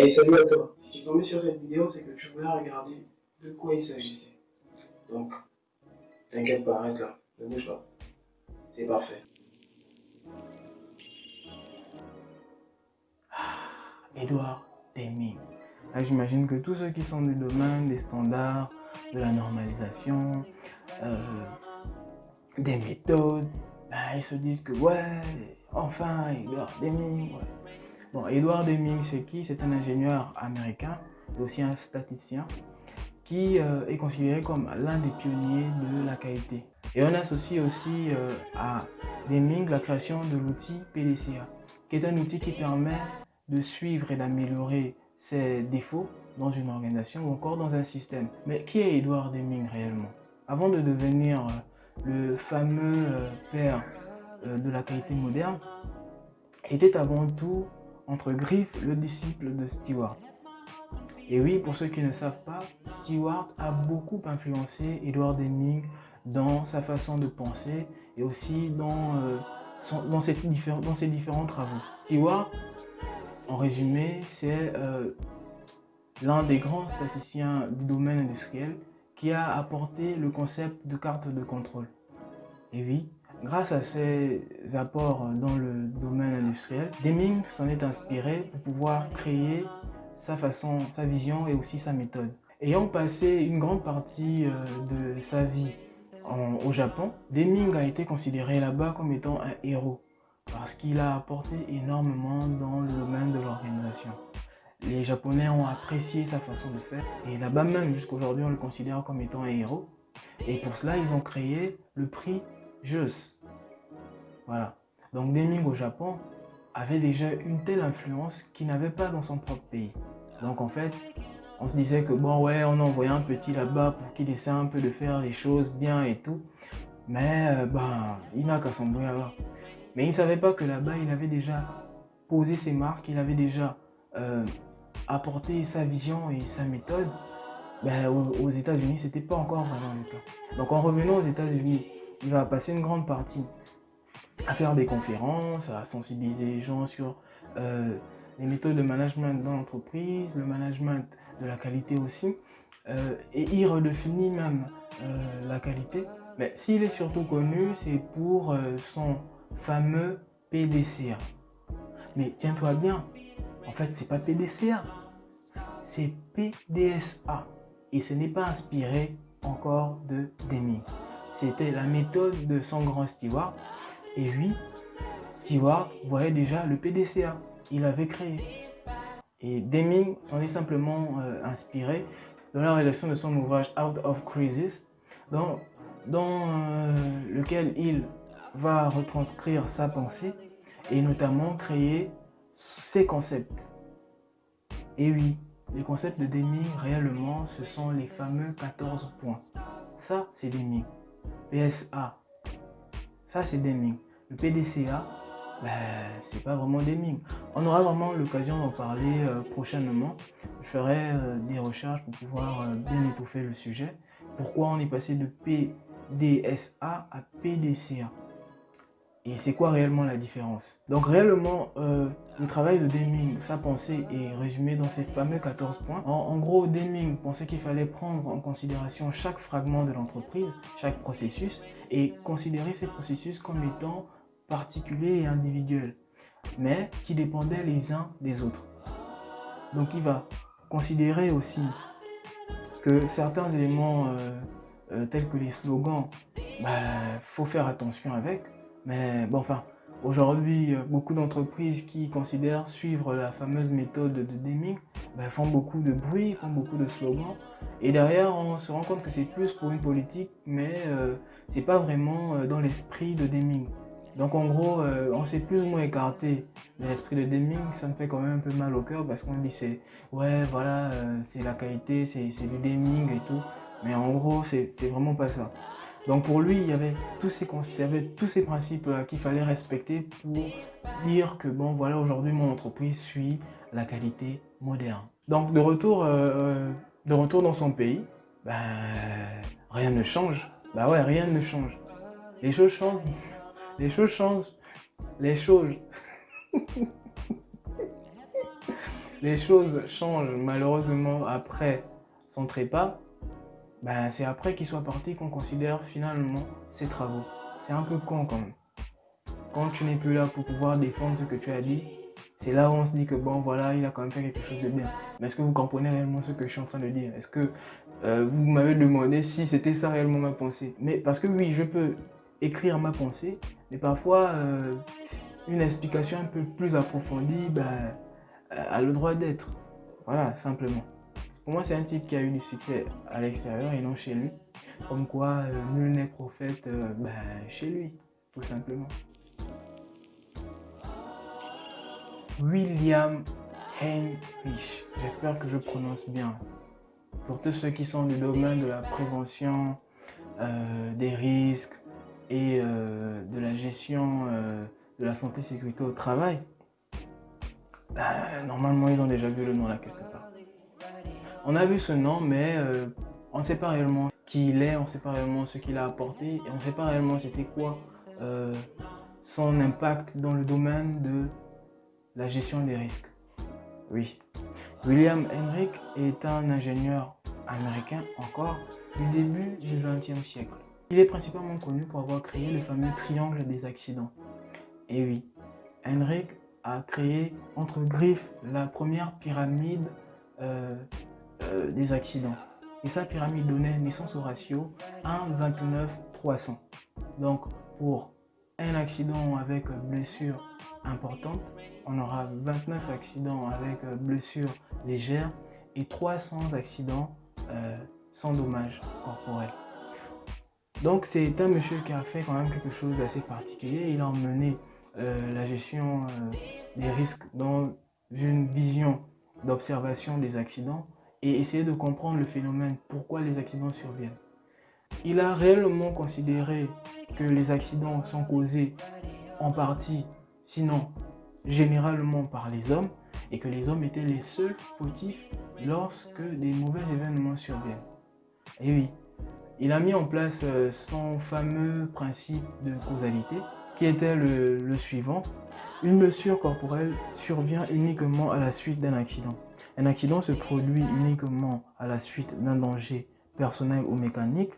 Hey, salut à toi. Si tu es tombé sur cette vidéo, c'est que tu voulais regarder de quoi il s'agissait. Donc, t'inquiète pas, reste là. Ne bouge pas. C'est parfait. Edouard Deming. Là, j'imagine que tous ceux qui sont du domaine des standards, de la normalisation, euh, des méthodes, bah, ils se disent que ouais, enfin, Edouard Deming. Ouais. Bon, Edouard Deming, c'est qui? C'est un ingénieur américain aussi un statisticien qui euh, est considéré comme l'un des pionniers de la qualité. Et on associe aussi euh, à Deming la création de l'outil PDCA, qui est un outil qui permet de suivre et d'améliorer ses défauts dans une organisation ou encore dans un système. Mais qui est Edouard Deming réellement? Avant de devenir euh, le fameux père de la qualité moderne, était avant tout entre griffes le disciple de Stewart. Et oui, pour ceux qui ne savent pas, Stewart a beaucoup influencé Edward Deming dans sa façon de penser et aussi dans, euh, ses différents travaux. Stewart, en résumé, c'est euh, l'un des grands statisticiens du domaine industriel qui a apporté le concept de carte de contrôle. Et oui, Grâce à ses apports dans le domaine industriel, Deming s'en est inspiré pour pouvoir créer sa façon, sa vision et aussi sa méthode. Ayant passé une grande partie euh, de sa vie au Japon, Deming a été considéré là-bas comme étant un héros parce qu'il a apporté énormément dans le domaine de l'organisation. Les Japonais ont apprécié sa façon de faire et là-bas même jusqu'aujourd'hui on le considère comme étant un héros. Et pour cela ils ont créé le prix Juste. Voilà. Donc Deming au Japon avait déjà une telle influence qu'il n'avait pas dans son propre pays. Donc en fait, on se disait que bon ouais, on envoyait un petit là-bas pour qu'il essaie un peu de faire les choses bien et tout. Mais euh, ben, il n'a qu'à s'embrouiller là-bas. Mais il ne savait pas que là-bas, il avait déjà posé ses marques, il avait déjà euh, apporté sa vision et sa méthode. Ben, aux, aux États-Unis, ce n'était pas encore vraiment le cas. Donc en revenant aux États-Unis, il va passer une grande partie à faire des conférences, à sensibiliser les gens sur euh, les méthodes de management dans l'entreprise, le management de la qualité aussi. Euh, et il redéfinit même euh, la qualité. Mais s'il est surtout connu, c'est pour son fameux PDCA. Mais tiens-toi bien, en fait, c'est pas PDCA, c'est PDSA. Et ce n'est pas inspiré encore de Deming. C'était la méthode de son grand steward. Et oui, Stewart voyait déjà le PDCA. Il avait créé. Et Deming s'en est simplement euh, inspiré dans la rédaction de son ouvrage Out of Crisis, dans, dans euh, lequel il va retranscrire sa pensée et notamment créer ses concepts. Et oui, les concepts de Deming, réellement, ce sont les fameux 14 points. Ça, c'est Deming. PSA, ça c'est Deming. Le PDCA, ben, c'est pas vraiment Deming. On aura vraiment l'occasion d'en parler euh, prochainement. Je ferai euh, des recherches pour pouvoir euh, bien étouffer le sujet. Pourquoi on est passé de PDSA à PDCA et c'est quoi réellement la différence? Donc réellement, euh, le travail de Deming, sa pensée est résumé dans ces fameux 14 points. En, gros, Deming pensait qu'il fallait prendre en considération chaque fragment de l'entreprise, chaque processus, et considérer ces processus comme étant particuliers et individuels, mais qui dépendaient les uns des autres. Donc il va considérer aussi que certains éléments euh, euh, tels que les slogans, il bah, faut faire attention avec, mais bon, enfin, aujourd'hui, beaucoup d'entreprises qui considèrent suivre la fameuse méthode de Deming ben, font beaucoup de bruit, font beaucoup de slogans. Et derrière, on se rend compte que c'est plus pour une politique, mais euh, c'est pas vraiment euh, dans l'esprit de Deming. Donc en gros, euh, on s'est plus ou moins écarté de l'esprit de Deming. Ça me fait quand même un peu mal au cœur parce qu'on dit c'est ouais voilà, c'est la qualité, c'est du Deming et tout. Mais en gros, c'est vraiment pas ça. Donc pour lui, il y avait tous ces, tous ces principes qu'il fallait respecter pour dire que bon voilà aujourd'hui mon entreprise suit la qualité moderne. Donc de retour, euh, euh, de retour dans son pays, ben, rien ne change. Bah ouais, rien ne change. Les choses changent. Les choses changent. Les choses. les choses changent malheureusement après son trépas, ben, c'est après qu'il soit parti qu'on considère finalement ses travaux. C'est un peu con quand même. Quand tu n'es plus là pour pouvoir défendre ce que tu as dit, c'est là où on se dit que bon voilà, il a quand même fait quelque chose de bien. Mais est-ce que vous comprenez réellement ce que je suis en train de dire? Est-ce que euh, vous m'avez demandé si c'était ça réellement ma pensée? Mais parce que oui, je peux écrire ma pensée, mais parfois euh, une explication un peu plus approfondie a le droit d'être. Voilà, simplement. Pour moi, c'est un type qui a eu du succès à l'extérieur et non chez lui. Comme quoi, nul n'est prophète ben, chez lui, tout simplement. William Heinrich. J'espère que je prononce bien. Pour tous ceux qui sont du domaine de la prévention euh, des risques et euh, de la gestion euh, de la santé sécurité au travail, ben, normalement ils ont déjà vu le nom là quelque part. On a vu ce nom, mais on ne sait pas réellement qui il est, on ne sait pas réellement ce qu'il a apporté, et on ne sait pas réellement c'était quoi son impact dans le domaine de la gestion des risques. Oui. William Henrik est un ingénieur américain encore du début du XXe siècle. Il est principalement connu pour avoir créé le fameux triangle des accidents. Et oui, Henrik a créé entre griffes la première pyramide euh, euh, des accidents. Et sa pyramide donnait naissance au ratio 1,29,300. Donc pour un accident avec blessure importante, on aura 29 accidents avec blessures légères et 300 accidents euh, sans dommages corporels. Donc c'est un monsieur qui a fait quand même quelque chose d'assez particulier. Il a emmené euh, la gestion des risques dans une vision d'observation des accidents et essayer de comprendre le phénomène, pourquoi les accidents surviennent. Il a réellement considéré que les accidents sont causés en partie, sinon généralement par les hommes et que les hommes étaient les seuls fautifs lorsque des mauvais événements surviennent. Et oui, il a mis en place euh, son fameux principe de causalité qui était le, le suivant. Une blessure corporelle survient uniquement à la suite d'un accident. Un accident se produit uniquement à la suite d'un danger personnel ou mécanique.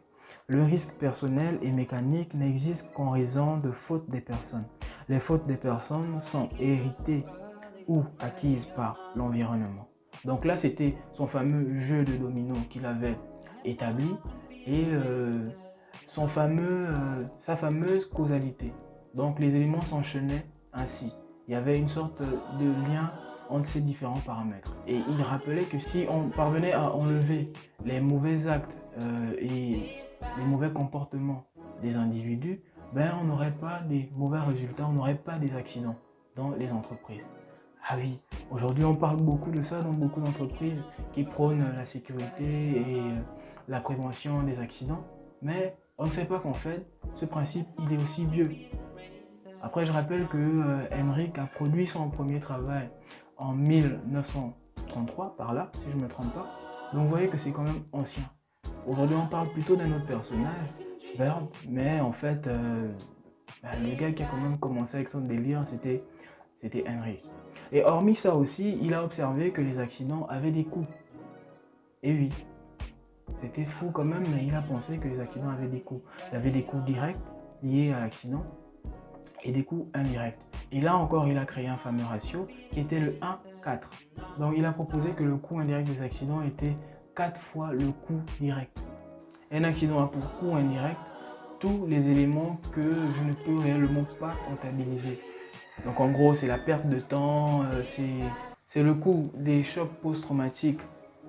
Le risque personnel et mécanique n'existe qu'en raison de fautes des personnes. Les fautes des personnes sont héritées ou acquises par l'environnement. Donc là, c'était son fameux jeu de domino qu'il avait établi et euh, son fameux, euh, sa fameuse causalité. Donc les éléments s'enchaînaient ainsi. Il y avait une sorte de lien entre ces différents paramètres. Et il rappelait que si on parvenait à enlever les mauvais actes euh, et les mauvais comportements des individus, ben, on n'aurait pas des mauvais résultats, on n'aurait pas des accidents dans les entreprises. Ah oui, aujourd'hui on parle beaucoup de ça dans beaucoup d'entreprises qui prônent la sécurité et euh, la prévention des accidents, mais on ne sait pas qu'en fait, ce principe, il est aussi vieux. Après, je rappelle que euh, Henrik a produit son premier travail en 1933, par là, si je ne me trompe pas. Donc vous voyez que c'est quand même ancien. Aujourd'hui, on parle plutôt d'un autre personnage mais en fait, euh, bah, le gars qui a quand même commencé avec son délire, c'était Henry. Et hormis ça aussi, il a observé que les accidents avaient des coûts. Et oui, c'était fou quand même, mais il a pensé que les accidents avaient des coûts. Il y avait des coûts directs liés à l'accident et des coûts indirects. Et là encore, il a créé un fameux ratio qui était le 1-4. Donc il a proposé que le coût indirect des accidents était 4 fois le coût direct. Un accident a pour coût indirect tous les éléments que je ne peux réellement pas comptabiliser. Donc en gros, c'est la perte de temps, euh, c'est le coût des chocs post-traumatiques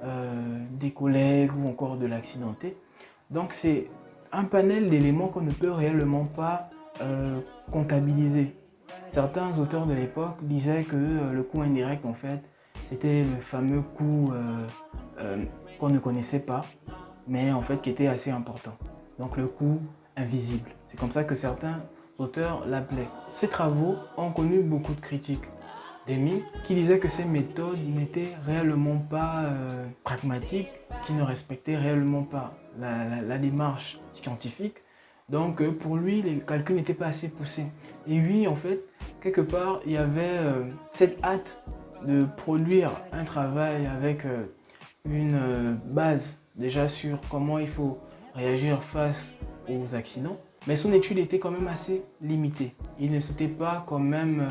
euh, des collègues ou encore de l'accidenté. Donc c'est un panel d'éléments qu'on ne peut réellement pas euh, comptabiliser. Certains auteurs de l'époque disaient que le coût indirect, en fait, c'était le fameux coût qu'on ne connaissait pas, mais en fait qui était assez important. Donc le coût invisible. C'est comme ça que certains auteurs l'appelaient. Ces travaux ont connu beaucoup de critiques. Des qui disaient que ces méthodes n'étaient réellement pas euh, pragmatiques, qui ne respectaient réellement pas la, démarche scientifique. Donc euh, pour lui, les calculs n'étaient pas assez poussés. Et oui, en fait, quelque part, il y avait euh, cette hâte de produire un travail avec euh, une base déjà sur comment il faut réagir face aux accidents, mais son étude était quand même assez limitée. Il ne s'était pas quand même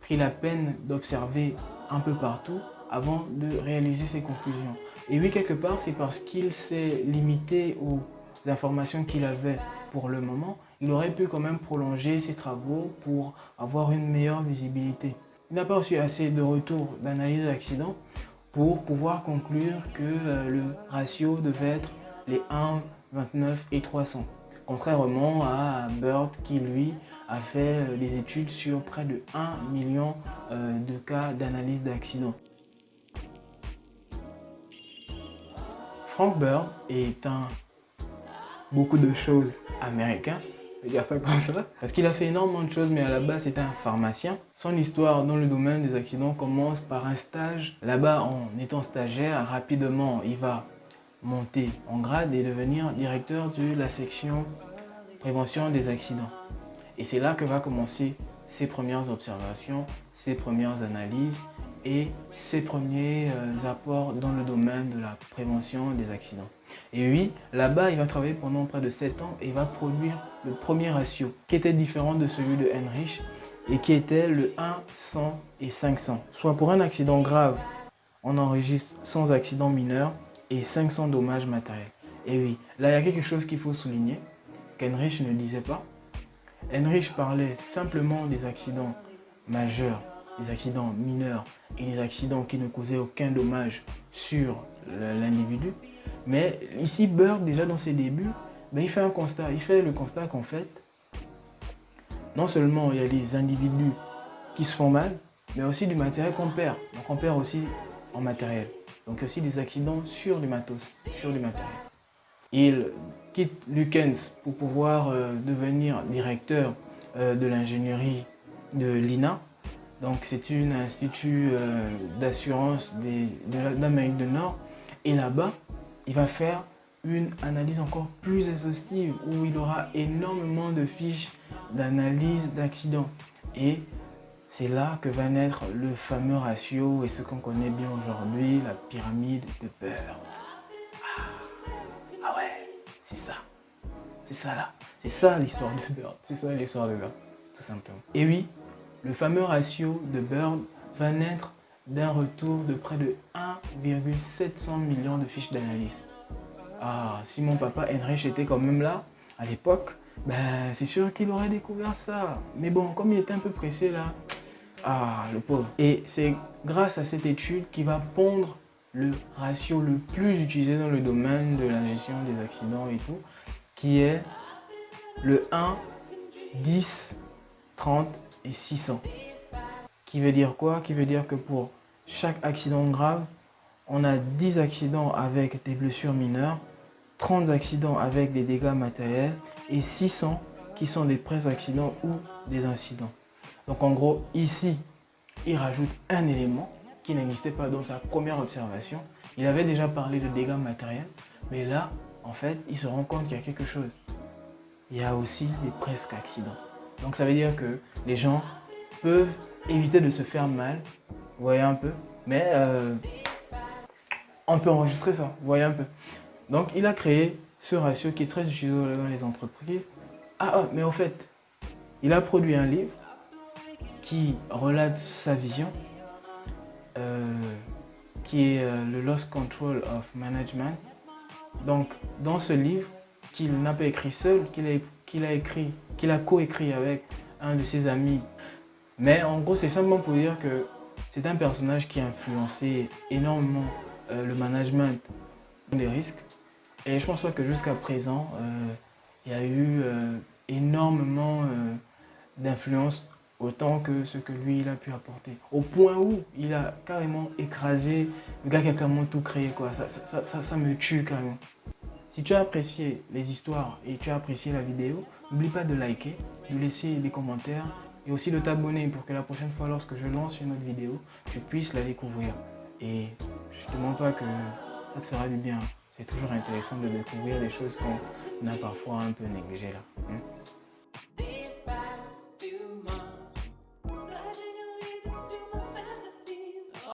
pris la peine d'observer un peu partout avant de réaliser ses conclusions. Et oui, quelque part, c'est parce qu'il s'est limité aux informations qu'il avait pour le moment, il aurait pu quand même prolonger ses travaux pour avoir une meilleure visibilité. Il n'a pas reçu assez de retours d'analyse d'accident pour pouvoir conclure que euh, le ratio devait être les 1, 29 et 300. Contrairement à Bird qui lui a fait euh, des études sur près de 1 million euh, de cas d'analyse d'accident. Frank Bird est un beaucoup de choses américain, dire ça comme ça, parce qu'il a fait énormément de choses, mais à la base c'est un pharmacien. Son histoire dans le domaine des accidents commence par un stage. Là-bas, en étant stagiaire, rapidement, il va monter en grade et devenir directeur de la section prévention des accidents. Et c'est là que va commencer ses premières observations, ses premières analyses et ses premiers euh, apports dans le domaine de la prévention des accidents. Et oui, là-bas, il va travailler pendant près de 7 ans et va produire le premier ratio qui était différent de celui de Heinrich et qui était le 1, 100 et 500. Soit pour un accident grave, on enregistre 100 accidents mineurs et 500 dommages matériels. Et oui, là, il y a quelque chose qu'il faut souligner qu'Heinrich ne disait pas. Heinrich parlait simplement des accidents majeurs accidents mineurs et les accidents qui ne causaient aucun dommage sur l'individu. Mais ici, Bird, déjà dans ses débuts, ben, il fait un constat. Il fait le constat qu'en fait, non seulement il y a des individus qui se font mal, mais aussi du matériel qu'on perd. Donc on perd aussi en matériel. Donc aussi des accidents sur du matos, sur du matériel. Il quitte Lukens pour pouvoir euh, devenir directeur euh, de l'ingénierie de l'INA donc c'est un institut euh, d'assurance d'Amérique du Nord. Et là-bas, il va faire une analyse encore plus exhaustive où il aura énormément de fiches d'analyse d'accidents. Et c'est là que va naître le fameux ratio et ce qu'on connaît bien aujourd'hui, la pyramide de Bird. Ah, ah ouais, c'est ça. C'est ça là. C'est ça l'histoire de Bird. C'est ça l'histoire de Bird, tout simplement. Et oui, le fameux ratio de Bird va naître d'un retour de près de 1,700 millions de fiches d'analyse. Ah, si mon papa Heinrich était quand même là, à l'époque, ben c'est sûr qu'il aurait découvert ça. Mais bon, comme il était un peu pressé là, ah, le pauvre. Et c'est grâce à cette étude qu'il va pondre le ratio le plus utilisé dans le domaine de la gestion des accidents et tout, qui est le 1, 10, 30 et 600. Qui veut dire quoi? Qui veut dire que pour chaque accident grave, on a 10 accidents avec des blessures mineures, 30 accidents avec des dégâts matériels et 600 qui sont des pré-accidents ou des incidents. Donc en gros, ici, il rajoute un élément qui n'existait pas dans sa première observation. Il avait déjà parlé de dégâts matériels, mais là, en fait, il se rend compte qu'il y a quelque chose. Il y a aussi des presque accidents. Donc ça veut dire que les gens peuvent éviter de se faire mal, vous voyez un peu, mais euh, on peut enregistrer ça, vous voyez un peu. Donc il a créé ce ratio qui est très utilisé dans les entreprises. Ah, ah, mais en fait, il a produit un livre qui relate sa vision, euh, qui est euh, le Lost Control of Management. Donc dans ce livre, qu'il n'a pas écrit seul, qu'il a qu'il a écrit, qu'il a coécrit avec un de ses amis. Mais en gros, c'est simplement pour dire que c'est un personnage qui a influencé énormément euh, le management des risques. Et je pense pas que jusqu'à présent, euh, il y a eu euh, énormément d'influence autant que ce que lui il a pu apporter. Au point où il a carrément écrasé le gars qui a carrément tout créé. Quoi. Ça, ça, ça, ça me tue carrément. Si tu as apprécié les histoires et tu as apprécié la vidéo, n'oublie pas de liker, de laisser des commentaires et aussi de t'abonner pour que la prochaine fois lorsque je lance une autre vidéo, tu puisses la découvrir. Et je ne te demande pas que ça te fera du bien. C'est toujours intéressant de découvrir des choses qu'on a parfois un peu négligées là. Hein.